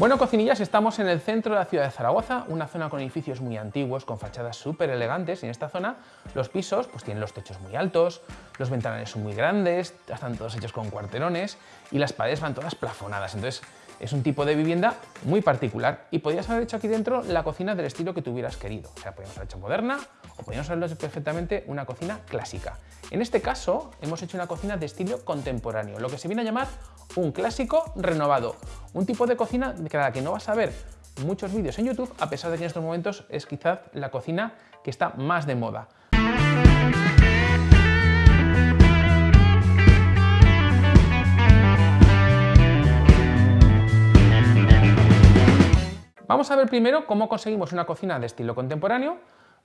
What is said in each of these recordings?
Bueno, cocinillas, estamos en el centro de la ciudad de Zaragoza, una zona con edificios muy antiguos, con fachadas súper elegantes, y en esta zona los pisos pues, tienen los techos muy altos, los ventanales son muy grandes, están todos hechos con cuarterones y las paredes van todas plafonadas, entonces es un tipo de vivienda muy particular y podrías haber hecho aquí dentro la cocina del estilo que tú hubieras querido, o sea, podríamos haber hecho moderna o podríamos haber hecho perfectamente una cocina clásica. En este caso hemos hecho una cocina de estilo contemporáneo, lo que se viene a llamar un clásico renovado, un tipo de cocina de la que no vas a ver muchos vídeos en YouTube, a pesar de que en estos momentos es quizás la cocina que está más de moda. Vamos a ver primero cómo conseguimos una cocina de estilo contemporáneo,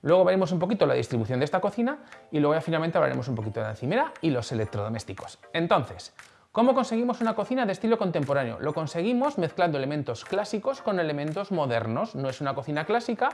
luego veremos un poquito la distribución de esta cocina y luego finalmente hablaremos un poquito de la encimera y los electrodomésticos. Entonces, ¿Cómo conseguimos una cocina de estilo contemporáneo? Lo conseguimos mezclando elementos clásicos con elementos modernos. No es una cocina clásica,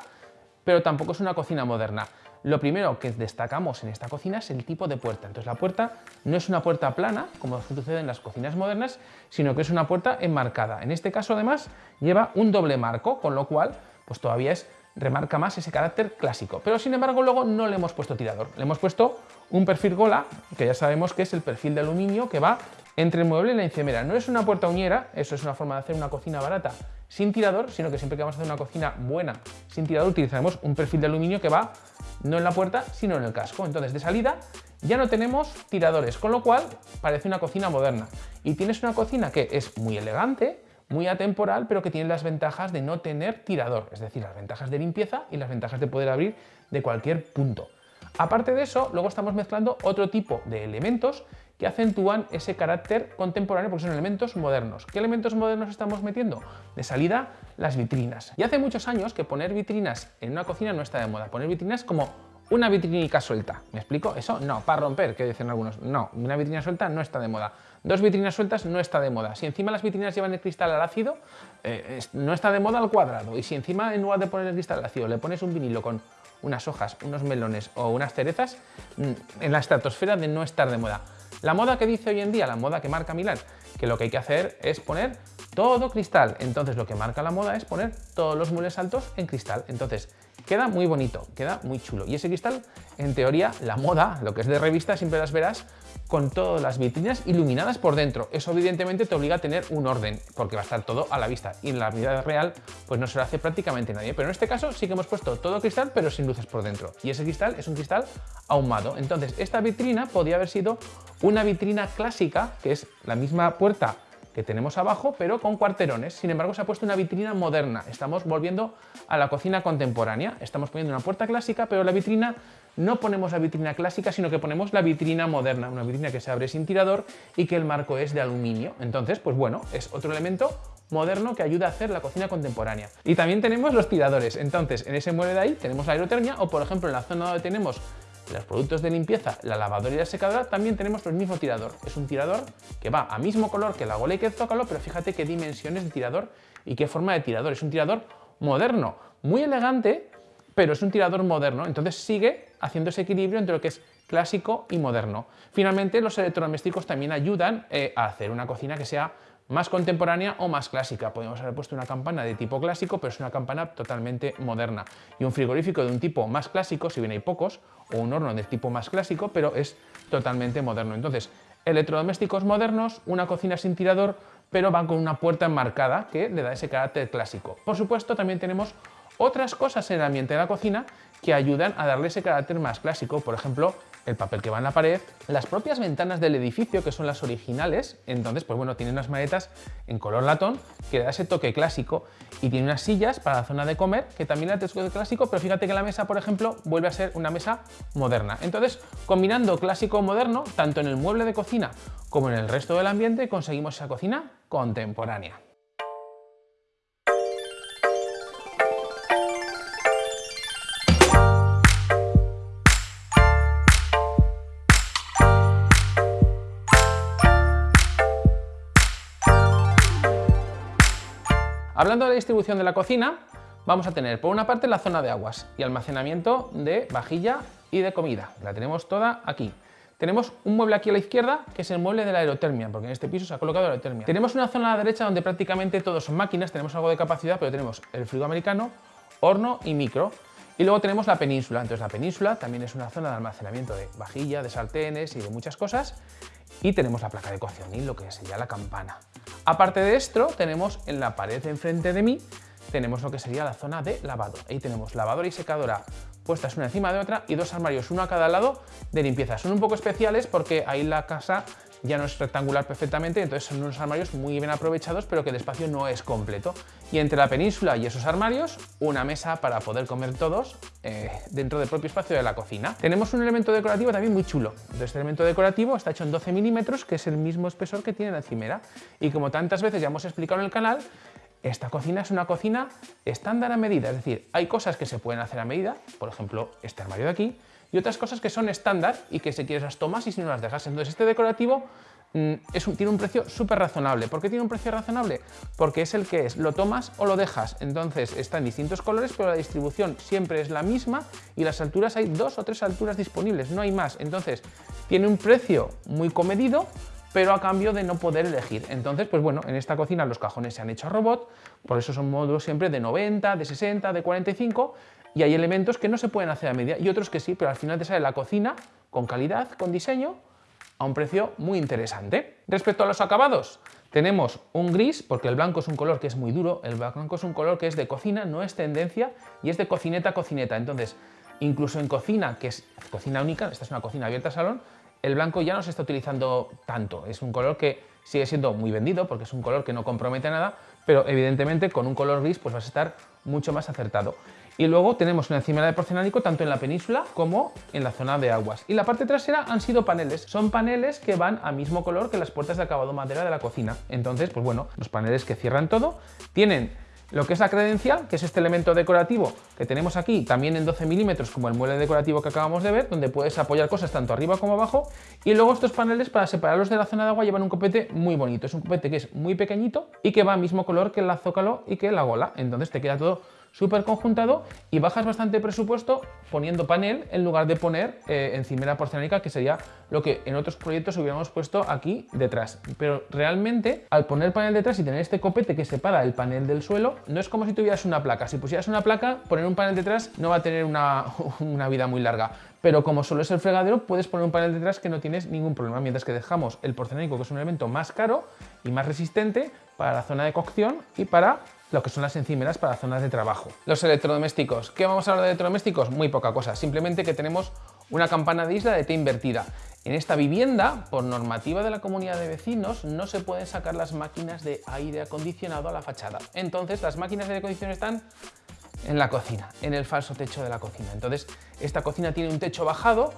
pero tampoco es una cocina moderna. Lo primero que destacamos en esta cocina es el tipo de puerta. Entonces la puerta no es una puerta plana, como sucede en las cocinas modernas, sino que es una puerta enmarcada. En este caso además lleva un doble marco, con lo cual pues todavía es remarca más ese carácter clásico. Pero sin embargo luego no le hemos puesto tirador, le hemos puesto un perfil gola, que ya sabemos que es el perfil de aluminio que va entre el mueble y la encimera. No es una puerta uñera, eso es una forma de hacer una cocina barata sin tirador, sino que siempre que vamos a hacer una cocina buena sin tirador utilizaremos un perfil de aluminio que va no en la puerta, sino en el casco. Entonces de salida ya no tenemos tiradores, con lo cual parece una cocina moderna. Y tienes una cocina que es muy elegante, muy atemporal, pero que tiene las ventajas de no tener tirador, es decir, las ventajas de limpieza y las ventajas de poder abrir de cualquier punto. Aparte de eso, luego estamos mezclando otro tipo de elementos que acentúan ese carácter contemporáneo porque son elementos modernos. ¿Qué elementos modernos estamos metiendo? De salida, las vitrinas. Y hace muchos años que poner vitrinas en una cocina no está de moda. Poner vitrinas como una vitrinica suelta. ¿Me explico? Eso no, para romper, que dicen algunos. No, una vitrina suelta no está de moda. Dos vitrinas sueltas no está de moda. Si encima las vitrinas llevan el cristal al ácido, eh, no está de moda al cuadrado. Y si encima en lugar de poner el cristal al ácido le pones un vinilo con unas hojas, unos melones o unas cerezas, mm, en la estratosfera de no estar de moda. La moda que dice hoy en día, la moda que marca Milán, que lo que hay que hacer es poner todo cristal. Entonces lo que marca la moda es poner todos los muebles altos en cristal. Entonces queda muy bonito, queda muy chulo. Y ese cristal, en teoría, la moda, lo que es de revista, siempre las verás con todas las vitrinas iluminadas por dentro. Eso evidentemente te obliga a tener un orden, porque va a estar todo a la vista. Y en la vida real, pues no se lo hace prácticamente nadie. Pero en este caso sí que hemos puesto todo cristal, pero sin luces por dentro. Y ese cristal es un cristal ahumado. Entonces, esta vitrina podría haber sido una vitrina clásica, que es la misma puerta que tenemos abajo, pero con cuarterones. Sin embargo, se ha puesto una vitrina moderna. Estamos volviendo a la cocina contemporánea. Estamos poniendo una puerta clásica, pero la vitrina no ponemos la vitrina clásica, sino que ponemos la vitrina moderna, una vitrina que se abre sin tirador y que el marco es de aluminio. Entonces, pues bueno, es otro elemento moderno que ayuda a hacer la cocina contemporánea. Y también tenemos los tiradores. Entonces, en ese mueble de ahí tenemos la aerotermia o, por ejemplo, en la zona donde tenemos los productos de limpieza, la lavadora y la secadora, también tenemos el mismo tirador. Es un tirador que va a mismo color que la gola y que el zócalo, pero fíjate qué dimensiones de tirador y qué forma de tirador. Es un tirador moderno, muy elegante, pero es un tirador moderno. Entonces sigue haciendo ese equilibrio entre lo que es clásico y moderno. Finalmente, los electrodomésticos también ayudan eh, a hacer una cocina que sea más contemporánea o más clásica. Podemos haber puesto una campana de tipo clásico, pero es una campana totalmente moderna. Y un frigorífico de un tipo más clásico, si bien hay pocos, o un horno de tipo más clásico, pero es totalmente moderno. Entonces, electrodomésticos modernos, una cocina sin tirador, pero van con una puerta enmarcada que le da ese carácter clásico. Por supuesto, también tenemos otras cosas en el ambiente de la cocina que ayudan a darle ese carácter más clásico. Por ejemplo, el papel que va en la pared, las propias ventanas del edificio, que son las originales, entonces, pues bueno, tienen unas maletas en color latón que da ese toque clásico y tiene unas sillas para la zona de comer que también da toque clásico, pero fíjate que la mesa, por ejemplo, vuelve a ser una mesa moderna. Entonces, combinando clásico moderno, tanto en el mueble de cocina como en el resto del ambiente, conseguimos esa cocina contemporánea. Hablando de la distribución de la cocina, vamos a tener por una parte la zona de aguas y almacenamiento de vajilla y de comida. La tenemos toda aquí. tenemos un mueble aquí a la izquierda, que es el mueble de la aerotermia, porque en este piso se ha colocado la aerotermia. Tenemos una zona a la derecha donde prácticamente todos son máquinas, tenemos algo de capacidad, pero tenemos el frigo americano, horno y micro. Y luego tenemos la península. Entonces la península también es una zona de almacenamiento de vajilla, de sartenes y de muchas cosas. Y tenemos la placa de cocción y lo que sería la campana. Aparte de esto, tenemos en la pared enfrente de mí, tenemos lo que sería la zona de lavado. Ahí tenemos lavadora y secadora puestas una encima de otra y dos armarios, uno a cada lado de limpieza. Son un poco especiales porque ahí la casa ya no es rectangular perfectamente, entonces son unos armarios muy bien aprovechados, pero que el espacio no es completo. Y entre la península y esos armarios, una mesa para poder comer todos eh, dentro del propio espacio de la cocina. Tenemos un elemento decorativo también muy chulo. Este elemento decorativo está hecho en 12 milímetros, que es el mismo espesor que tiene la encimera. Y como tantas veces ya hemos explicado en el canal, esta cocina es una cocina estándar a medida, es decir, hay cosas que se pueden hacer a medida, por ejemplo, este armario de aquí, y otras cosas que son estándar y que si quieres las tomas y si no las dejas. Entonces este decorativo mm, tiene un precio súper razonable. ¿Por qué tiene un precio razonable? Porque es el que es, lo tomas o lo dejas. Entonces está en distintos colores, pero la distribución siempre es la misma y las alturas hay dos o tres alturas disponibles, no hay más. Entonces tiene un precio muy comedido, pero a cambio de no poder elegir. Entonces, pues bueno, en esta cocina los cajones se han hecho robot, por eso son módulos siempre de 90, de 60, de 45, y hay elementos que no se pueden hacer a medida y otros que sí, pero al final te sale la cocina con calidad, con diseño, a un precio muy interesante. Respecto a los acabados, tenemos un gris, porque el blanco es un color que es muy duro, el blanco es un color que es de cocina, no es tendencia, y es de cocineta a cocineta. Entonces, incluso en cocina, que es cocina única, esta es una cocina abierta a salón, el blanco ya no se está utilizando tanto. Es un color que sigue siendo muy vendido porque es un color que no compromete nada, pero evidentemente con un color gris pues vas a estar mucho más acertado. Y luego tenemos una encimera de porcelánico tanto en la península como en la zona de aguas. Y la parte trasera han sido paneles. Son paneles que van a mismo color que las puertas de acabado madera de la cocina. Entonces, pues bueno, los paneles que cierran todo tienen lo que es la credencial, que es este elemento decorativo que tenemos aquí, también en 12 milímetros, como el mueble decorativo que acabamos de ver, donde puedes apoyar cosas tanto arriba como abajo. Y luego estos paneles, para separarlos de la zona de agua, llevan un copete muy bonito. Es un copete que es muy pequeñito y que va al mismo color que el azócalo y que la gola. Entonces te queda todo súper conjuntado y bajas bastante presupuesto poniendo panel en lugar de poner eh, encimera porcelánica, que sería lo que en otros proyectos hubiéramos puesto aquí detrás. Pero realmente, al poner panel detrás y tener este copete que separa el panel del suelo, no es como si tuvieras una placa. Si pusieras una placa, poner un panel detrás no va a tener una, una vida muy larga. Pero como solo es el fregadero, puedes poner un panel detrás que no tienes ningún problema, mientras que dejamos el porcelánico, que es un elemento más caro y más resistente para la zona de cocción y para lo que son las encimeras para zonas de trabajo. Los electrodomésticos. ¿Qué vamos a hablar de electrodomésticos? Muy poca cosa, simplemente que tenemos una campana de isla de T invertida. En esta vivienda, por normativa de la comunidad de vecinos, no se pueden sacar las máquinas de aire acondicionado a la fachada. Entonces, las máquinas de aire acondicionado están en la cocina, en el falso techo de la cocina. Entonces, esta cocina tiene un techo bajado,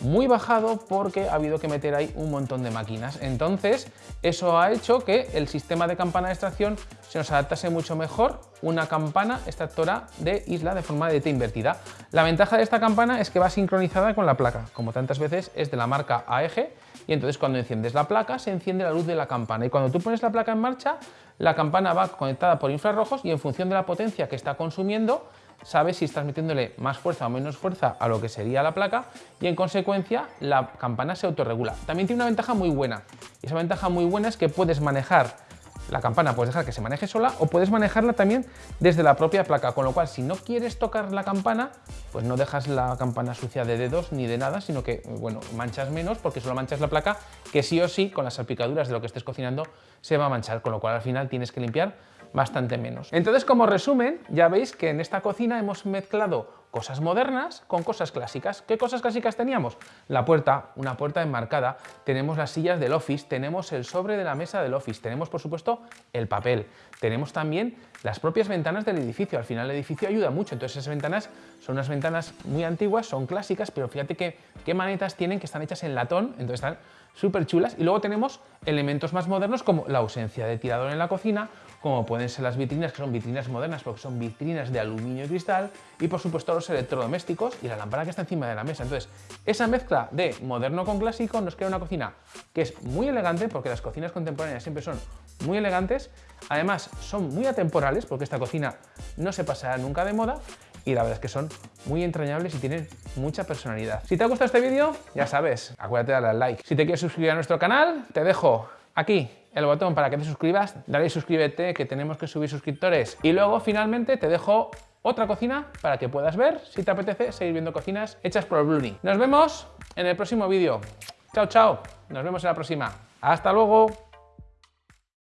muy bajado porque ha habido que meter ahí un montón de máquinas. Entonces, eso ha hecho que el sistema de campana de extracción se nos adaptase mucho mejor una campana extractora de isla de forma de T invertida. La ventaja de esta campana es que va sincronizada con la placa, como tantas veces es de la marca AEG, y entonces cuando enciendes la placa se enciende la luz de la campana y cuando tú pones la placa en marcha, la campana va conectada por infrarrojos y en función de la potencia que está consumiendo, sabes si estás metiéndole más fuerza o menos fuerza a lo que sería la placa y en consecuencia la campana se autorregula. También tiene una ventaja muy buena. Y esa ventaja muy buena es que puedes manejar la campana puedes dejar que se maneje sola o puedes manejarla también desde la propia placa, con lo cual si no quieres tocar la campana, pues no dejas la campana sucia de dedos ni de nada, sino que, bueno, manchas menos porque solo manchas la placa, que sí o sí, con las salpicaduras de lo que estés cocinando, se va a manchar, con lo cual al final tienes que limpiar bastante menos. Entonces, como resumen, ya veis que en esta cocina hemos mezclado cosas modernas con cosas clásicas. ¿Qué cosas clásicas teníamos? La puerta, una puerta enmarcada, tenemos las sillas del office, tenemos el sobre de la mesa del office, tenemos por supuesto el papel, tenemos también las propias ventanas del edificio, al final el edificio ayuda mucho, entonces esas ventanas son unas ventanas muy antiguas, son clásicas, pero fíjate que, qué manetas tienen que están hechas en latón, entonces están súper chulas. Y luego tenemos elementos más modernos como la ausencia de tirador en la cocina, como pueden ser las vitrinas, que son vitrinas modernas porque son vitrinas de aluminio y cristal, y por supuesto los electrodomésticos y la lámpara que está encima de la mesa. Entonces, esa mezcla de moderno con clásico nos crea una cocina que es muy elegante, porque las cocinas contemporáneas siempre son muy elegantes, además son muy atemporales, porque esta cocina no se pasará nunca de moda, y la verdad es que son muy entrañables y tienen mucha personalidad. Si te ha gustado este vídeo, ya sabes, acuérdate de darle al like. Si te quieres suscribir a nuestro canal, te dejo aquí el botón para que te suscribas, dale suscríbete que tenemos que subir suscriptores y luego finalmente te dejo otra cocina para que puedas ver si te apetece seguir viendo cocinas hechas por Bluni. Nos vemos en el próximo vídeo. Chao, chao. Nos vemos en la próxima. Hasta luego.